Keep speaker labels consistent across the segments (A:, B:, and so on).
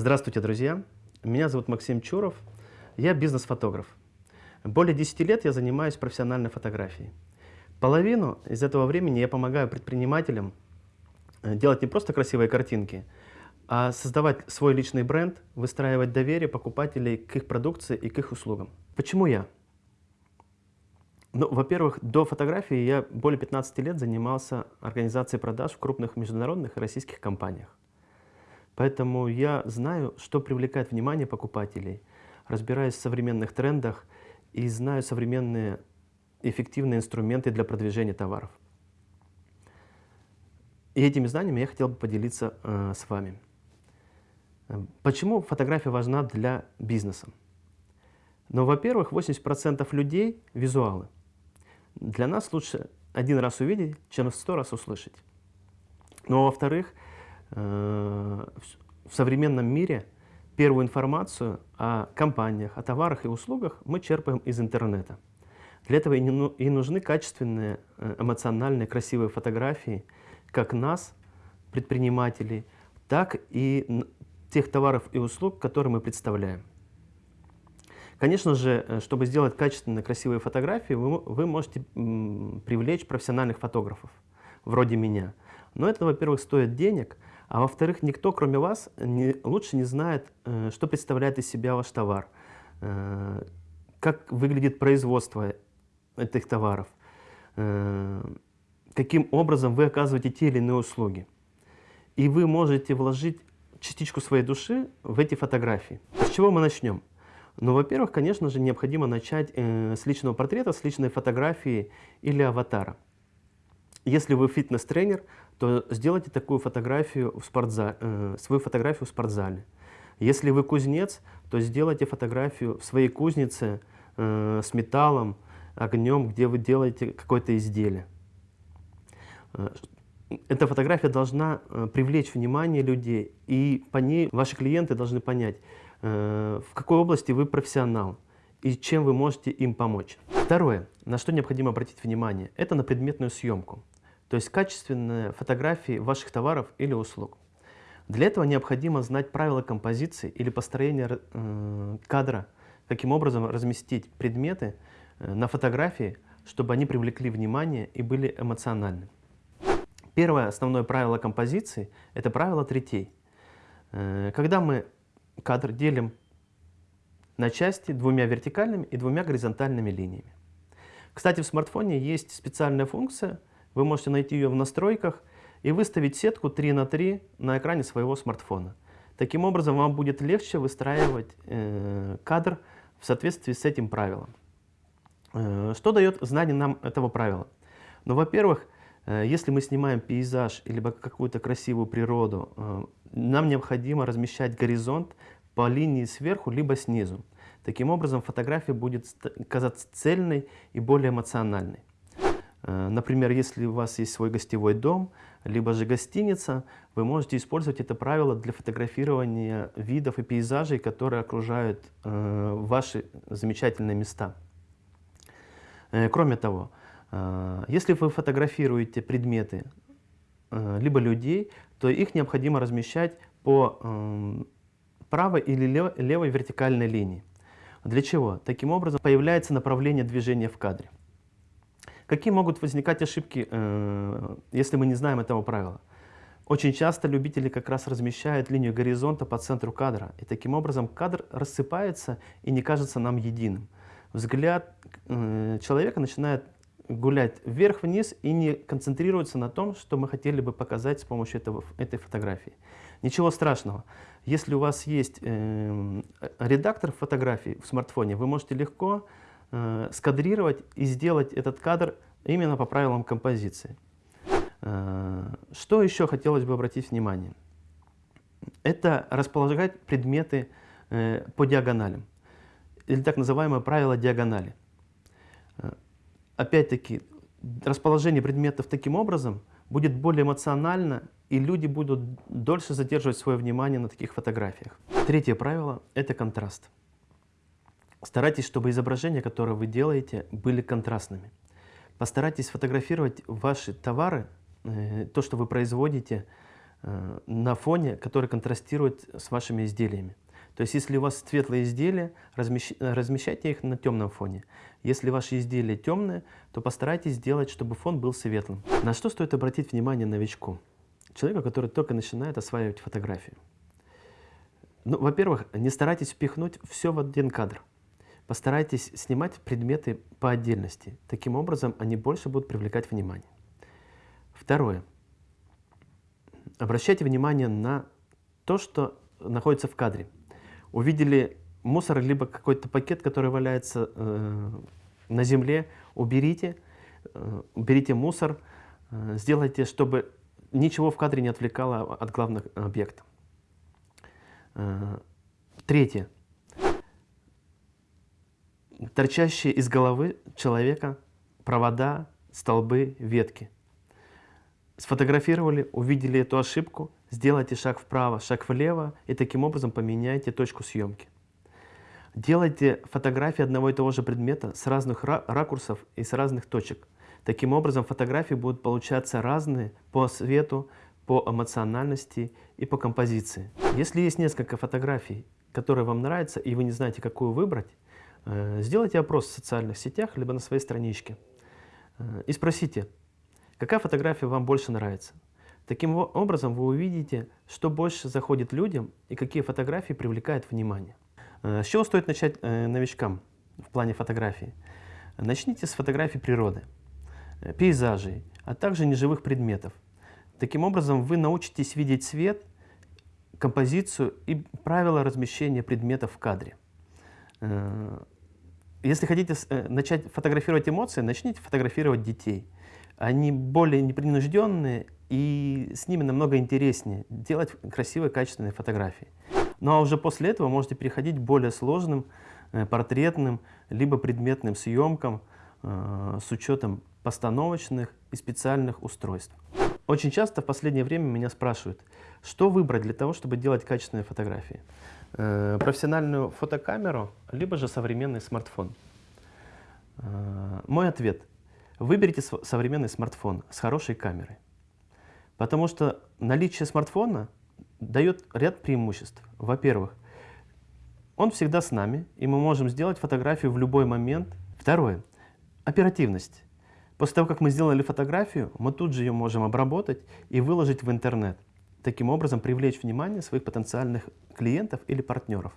A: Здравствуйте, друзья! Меня зовут Максим Чуров, я бизнес-фотограф. Более 10 лет я занимаюсь профессиональной фотографией. Половину из этого времени я помогаю предпринимателям э, делать не просто красивые картинки, а создавать свой личный бренд, выстраивать доверие покупателей к их продукции и к их услугам. Почему я? Ну, во-первых, до фотографии я более 15 лет занимался организацией продаж в крупных международных и российских компаниях. Поэтому я знаю, что привлекает внимание покупателей, разбираюсь в современных трендах и знаю современные эффективные инструменты для продвижения товаров. И этими знаниями я хотел бы поделиться э, с вами. Почему фотография важна для бизнеса? Ну, во-первых, 80% людей – визуалы. Для нас лучше один раз увидеть, чем сто раз услышать. Но, во-вторых, э, в современном мире первую информацию о компаниях, о товарах и услугах мы черпаем из интернета. Для этого и, ну, нужны качественные, э, эмоциональные, красивые фотографии как нас, предпринимателей, так и тех товаров и услуг, которые мы представляем. Конечно же, э, чтобы сделать качественные, красивые фотографии, вы, вы можете привлечь профессиональных фотографов, вроде меня. Но это, во-первых, стоит денег, а во-вторых, никто, кроме вас, не, лучше не знает, э, что представляет из себя ваш товар, как выглядит производство этих товаров, э, каким образом вы оказываете те или иные услуги. И вы можете вложить частичку своей души в эти фотографии. С чего мы начнем? Ну, во-первых, конечно же, необходимо начать э, с личного портрета, с личной фотографии или аватара. Если вы фитнес-тренер, то сделайте такую фотографию в спортзале, э, свою фотографию в спортзале. Если вы кузнец, то сделайте фотографию в своей кузнице э, с металлом, огнем, где вы делаете какое-то изделие. Э, эта фотография должна э, привлечь внимание людей, и по ней ваши клиенты должны понять, э, в какой области вы профессионал и чем вы можете им помочь. Второе, на что необходимо обратить внимание, это на предметную съемку, то есть качественные фотографии ваших товаров или услуг. Для этого необходимо знать правила композиции или построения кадра, каким образом разместить предметы Э, на фотографии, чтобы они привлекли внимание и были эмоциональны. Первое основное правило композиции – это правило третей. Э, когда мы кадр делим на части двумя вертикальными и двумя горизонтальными линиями. Кстати, в смартфоне есть специальная функция, вы можете найти ее в настройках и выставить сетку 3 на 3 на экране своего смартфона. Таким образом, вам будет легче выстраивать э, кадр в соответствии с этим правилом. Э, что дает знание нам этого правила? Ну, во-первых, э, если мы снимаем пейзаж или какую-то красивую природу, э, нам необходимо размещать горизонт по линии сверху либо снизу. Таким образом, фотография будет казаться цельной и более эмоциональной. Например, если у вас есть свой гостевой дом, либо же гостиница, вы можете использовать это правило для фотографирования видов и пейзажей, которые окружают ваши замечательные места. Э, кроме того, э, если вы фотографируете предметы, э, либо людей, то их необходимо размещать по правой или левой вертикальной линии. Для чего? Таким образом появляется направление движения в кадре. Какие могут возникать ошибки, если мы не знаем этого правила? Очень часто любители как раз размещают линию горизонта по центру кадра, и таким образом кадр рассыпается и не кажется нам единым взгляд э, человека начинает гулять вверх-вниз и не концентрируется на том, что мы хотели бы показать с помощью этого, этой фотографии. Ничего страшного. Если у вас есть э, редактор фотографий в смартфоне, вы можете легко э, скадрировать и сделать этот кадр именно по правилам композиции. Э, что еще хотелось бы обратить внимание? Это располагать предметы э, по диагоналям или так называемое правило диагонали. Э, опять-таки, расположение предметов таким образом будет более эмоционально, и люди будут дольше задерживать свое внимание на таких фотографиях. Третье правило – это контраст. Старайтесь, чтобы изображения, которые вы делаете, были контрастными. Постарайтесь фотографировать ваши товары, э, то, что вы производите, э, на фоне, который контрастирует с вашими изделиями. То есть, если у вас светлые изделия, размещ... размещайте их на темном фоне. Если ваши изделия темные, то постарайтесь сделать, чтобы фон был светлым. На что стоит обратить внимание новичку? Человеку, который только начинает осваивать фотографию. Ну, во-первых, не старайтесь впихнуть все в один кадр. Постарайтесь снимать предметы по отдельности. Таким образом, они больше будут привлекать внимание. Второе. Обращайте внимание на то, что находится в кадре увидели мусор, либо какой-то пакет, который валяется э, на земле, уберите, э, уберите мусор, э, сделайте, чтобы ничего в кадре не отвлекало от главных объектов. Э, третье. Торчащие из головы человека провода, столбы, ветки. Сфотографировали, увидели эту ошибку, Сделайте шаг вправо, шаг влево и таким образом поменяйте точку съемки. Делайте фотографии одного и того же предмета с разных ракурсов и с разных точек. Таким образом фотографии будут получаться разные по свету, по эмоциональности и по композиции. Если есть несколько фотографий, которые вам нравятся, и вы не знаете, какую выбрать, сделайте опрос в социальных сетях, либо на своей страничке. Э, и спросите, какая фотография вам больше нравится. Таким образом вы увидите, что больше заходит людям и какие фотографии привлекают внимание. Э, с чего стоит начать э, новичкам в плане фотографии? Начните с фотографий природы, э, пейзажей, а также неживых предметов. Таким образом вы научитесь видеть цвет, композицию и правила размещения предметов в кадре. Если хотите начать фотографировать эмоции, начните фотографировать детей. Они более непринужденные и с ними намного интереснее делать красивые, качественные фотографии. Ну а уже после этого можете переходить к более сложным э, портретным, либо предметным съемкам э, с учетом постановочных и специальных устройств. Очень часто в последнее время меня спрашивают, что выбрать для того, чтобы делать качественные фотографии. Э, профессиональную фотокамеру, либо же современный смартфон. Э, мой ответ. Выберите современный смартфон с хорошей камерой. Потому что наличие смартфона дает ряд преимуществ. Во-первых, он всегда с нами, и мы можем сделать фотографию в любой момент. Второе, оперативность. После того, как мы сделали фотографию, мы тут же ее можем обработать и выложить в интернет. Таким образом, привлечь внимание своих потенциальных клиентов или партнеров.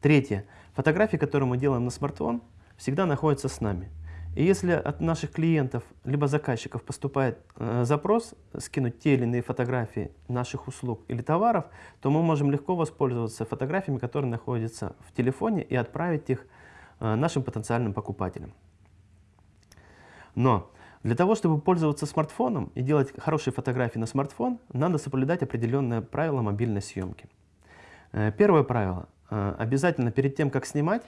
A: Третье. Фотографии, которые мы делаем на смартфон, всегда находятся с нами. И если от наших клиентов либо заказчиков поступает э, запрос скинуть те или иные фотографии наших услуг или товаров, то мы можем легко воспользоваться фотографиями, которые находятся в телефоне и отправить их э, нашим потенциальным покупателям. Но для того, чтобы пользоваться смартфоном и делать хорошие фотографии на смартфон, надо соблюдать определенные правила мобильной съемки. Э, первое правило. Э, обязательно перед тем, как снимать,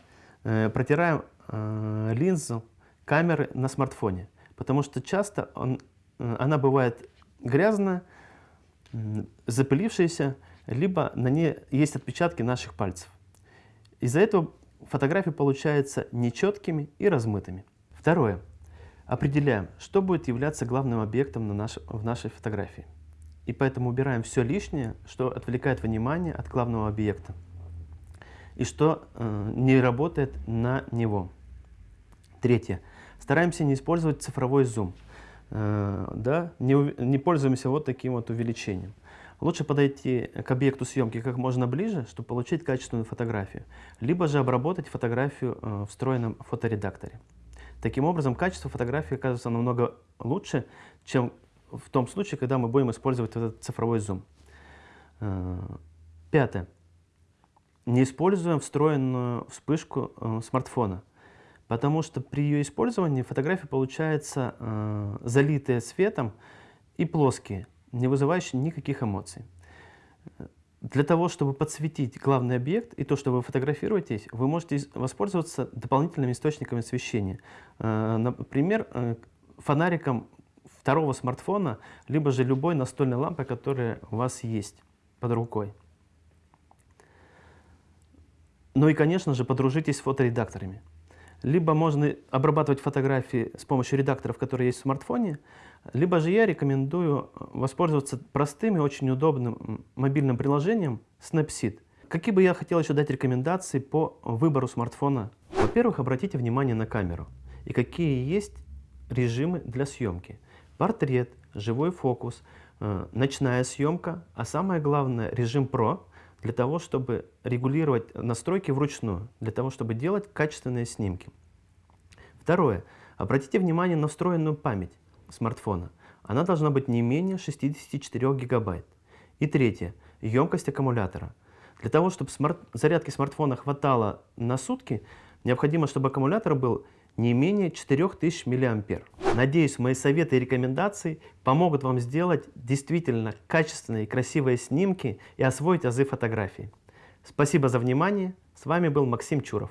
A: э, протираем линзу камеры на смартфоне, потому что часто он, она бывает грязная, запылившаяся, либо на ней есть отпечатки наших пальцев. Из-за этого фотографии получаются нечеткими и размытыми. Второе. Определяем, что будет являться главным объектом на наш, в нашей фотографии. И поэтому убираем все лишнее, что отвлекает внимание от главного объекта и что э, не работает на него. Третье. Стараемся не использовать цифровой зум. Э, да? не, не пользуемся вот таким вот увеличением. Лучше подойти к объекту съемки как можно ближе, чтобы получить качественную фотографию, либо же обработать фотографию э, в встроенном фоторедакторе. Таким образом, качество фотографии оказывается намного лучше, чем в том случае, когда мы будем использовать этот цифровой зум. Э, пятое. Не используем встроенную вспышку смартфона. Потому что при ее использовании фотографии получаются э, залитые светом и плоские, не вызывающие никаких эмоций. Для того, чтобы подсветить главный объект и то, что вы фотографируете, вы можете воспользоваться дополнительными источниками освещения. Э, например, э, фонариком второго смартфона, либо же любой настольной лампой, которая у вас есть под рукой. Ну и, конечно же, подружитесь с фоторедакторами. Либо можно обрабатывать фотографии с помощью редакторов, которые есть в смартфоне, либо же я рекомендую воспользоваться простым и очень удобным мобильным приложением Snapseed. Какие бы я хотел еще дать рекомендации по выбору смартфона? Во-первых, обратите внимание на камеру и какие есть режимы для съемки. Портрет, живой фокус, э, ночная съемка, а самое главное режим Pro для того, чтобы регулировать настройки вручную, для того, чтобы делать качественные снимки. Второе. Обратите внимание на встроенную память смартфона. Она должна быть не менее 64 гигабайт. И третье. Емкость аккумулятора. Для того, чтобы смарт... зарядки смартфона хватало на сутки, необходимо, чтобы аккумулятор был не менее 4000 мА. Надеюсь, мои советы и рекомендации помогут вам сделать действительно качественные и красивые снимки и освоить азы фотографии. Спасибо за внимание. С вами был Максим Чуров.